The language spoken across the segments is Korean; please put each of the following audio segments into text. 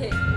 오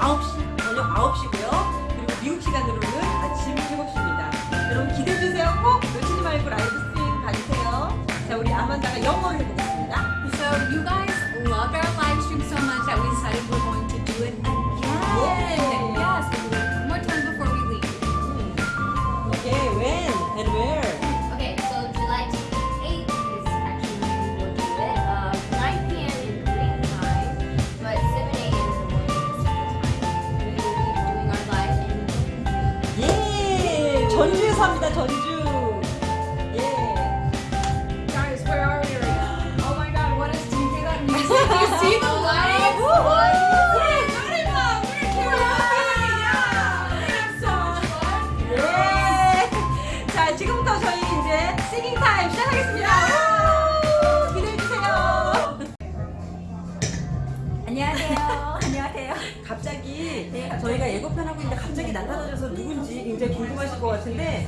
9시 저녁 9시고요. 그리고 미국 시간으로는 아침 7시입니다. 여러분 기대해주세요. 꼭 놓치지 말고 live stream 봐주세요. 자 우리 아만다가 영어를 해보겠습니다. So you guys loved our live stream so much that we decided we're 안녕하세요. 안녕하세요. 갑자기 네. 저희가 예고편 하고 있는데 갑자기 나타나셔서 누군지 굉장히 궁금하실 것 같은데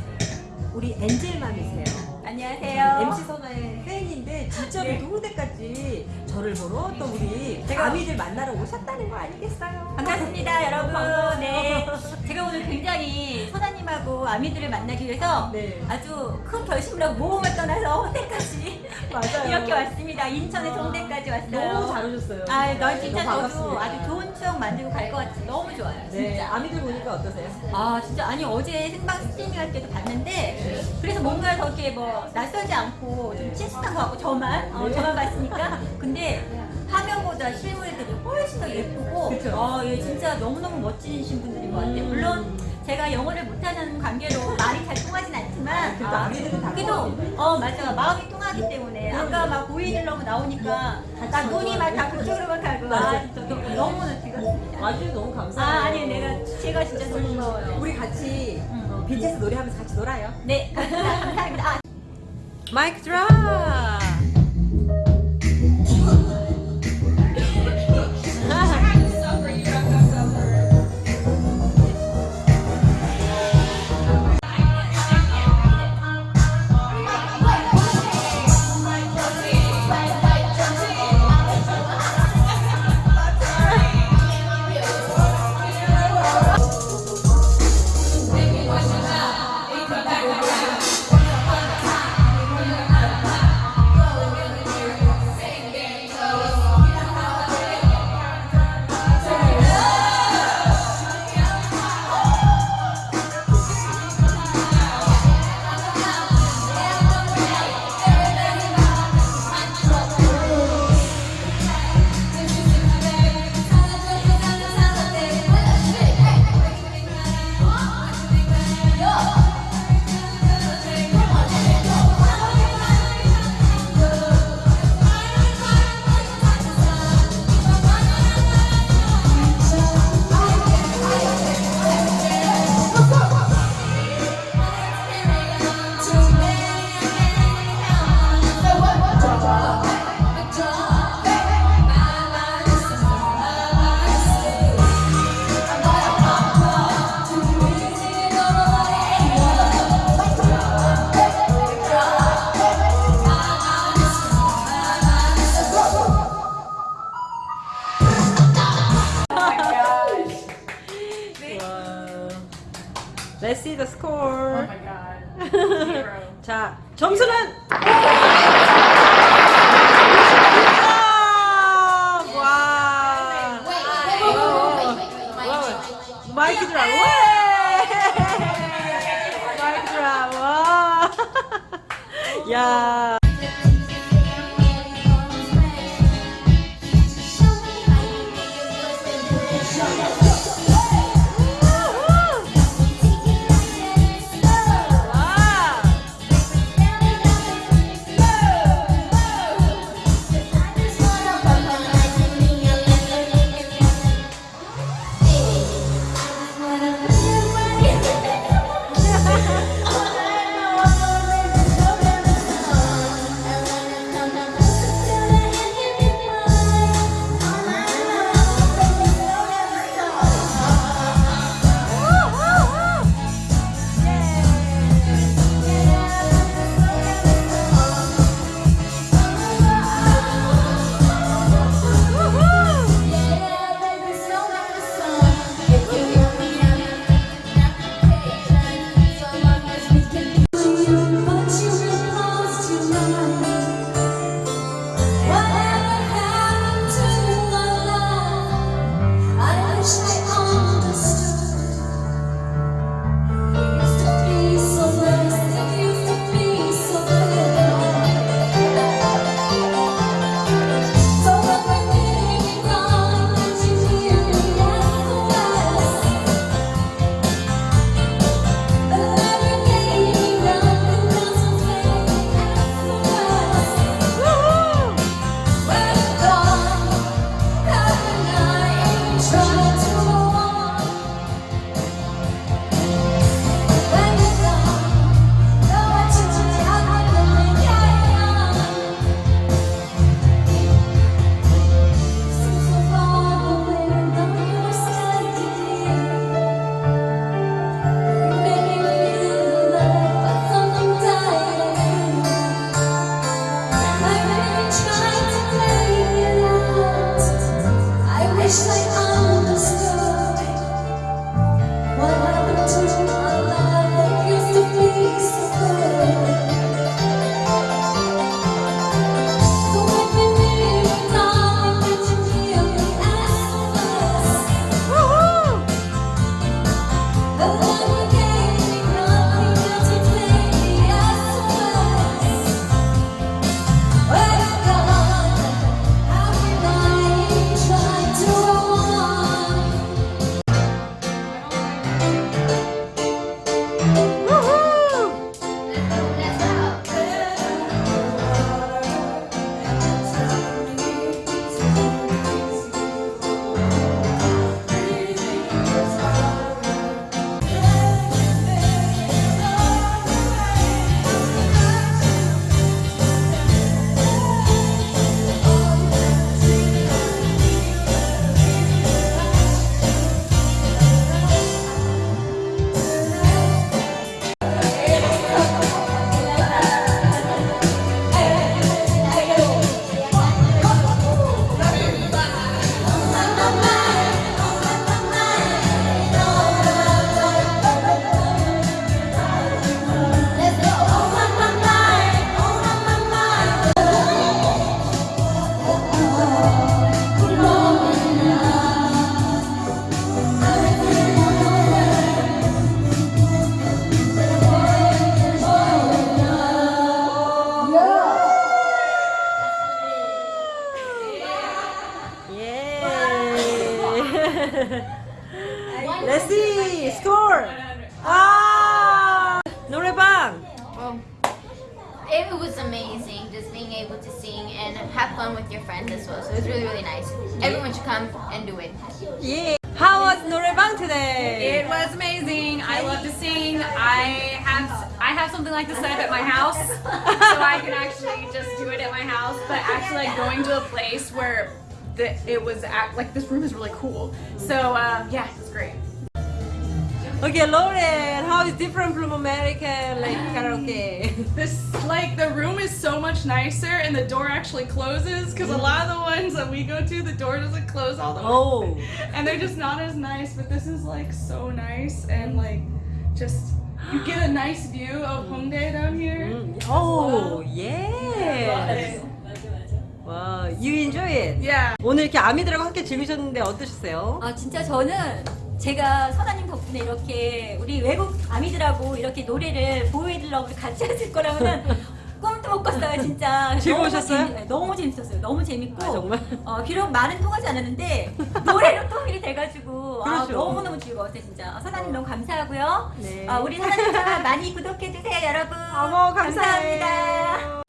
우리 엔젤맘이세요. 안녕하세요. MC 선화의 팬인데 진짜로 네. 누구대까지 저를 보러 또 우리 제가- 아미들 만나러 오셨다는 거 아니겠어요? 반갑습니다, 여러분. 네. 제가 오늘 굉장히 소다님하고 아미들을 만나기 위해서 네. 아주 큰 결심을 하고 모험을 떠나서 홍대까지 맞아요. 이렇게 왔습니다. 인천에서 홍대까지 왔어요. 너무 잘 오셨어요. 아, 너 진짜 저도. 아주 좋은 추억 만들고 갈 것 같아요. 너무 좋아요. 네, 진짜. 아미들 보니까 어떠세요? 아 진짜 아니 어제 생방 스트리밍 할 때도 봤는데 그래서 뭔가 저렇게 뭐 낯설지 않고 좀 친숙한 것 같고 저만 어, 네. 저만 봤으니까 근데 화면보다 실물들이 훨씬 더 예쁘고 그쵸. 어, 예, 진짜 너무너무 멋지신 분들인 것 같아요 음. 물론 제가 영어를 못하는 관계로 말이 잘 통하진 않지만 그래도 아미들은 다 그래도. 어 맞아 마음이 통 하기 때문에 아까 막 보이들러고 나오니까 나 눈이 막 다 그쪽으로만 가고 아 진짜 너무- 즐겁습니다 와주셔서 너무 감사해요. 아 아니 내가 제가 진짜 너무 고마워요 우리 같이 BTS 노래하면서 같이 놀아요. 네, 감사합니다. 감사합니다. 아, 마이크 드랍. See the score. god. Zero. 자, 점수는 와! 마이크 드랍. 와! 마이크 드랍. 와! 야. Let's see. Score. Ah! ah. Norebang. Oh. Um, it was amazing just being able to sing and have fun with your friends as well. So it was really, really nice. Everyone should come and do it. Yeah. How was Norebang today? It was amazing. I love to sing. I have I have something like this set up at my house, so I can actually just do it at my house. But actually, like going to a place where the, it was at, like this room is really cool. So um, yeah, it's great. Okay, Lauren, how is different from American like karaoke? This like the room is so much nicer, and the door actually closes because a lot of the ones that we go to, the door doesn't close all the way. Oh. and they're just not as nice. But this is like so nice and like just you get a nice view of Hongdae down here. 음, Oh, yes. 와, you enjoy it. Yeah. 오늘 이렇게 아미들하고 함께 즐기셨는데 어떠셨어요? 아 진짜 저는 제가 선아님 덕분에 이렇게 우리 외국 아미들하고 이렇게 노래를 보여드리려고 같이 했을 거라고는 꿈도 못 꿨어요 진짜 즐거우셨어요? 너무, 재밌, 너무 재밌었어요 너무 재밌고 아, 정말? 어, 비록 말은 통하지 않았는데 노래로 통일이 돼가지고 아, 그렇죠. 너무너무 즐거웠어요 진짜 아, 선아님 너무 감사하고요 네. 아, 우리 선아님 많이 구독해주세요 여러분 어머. 감사합니다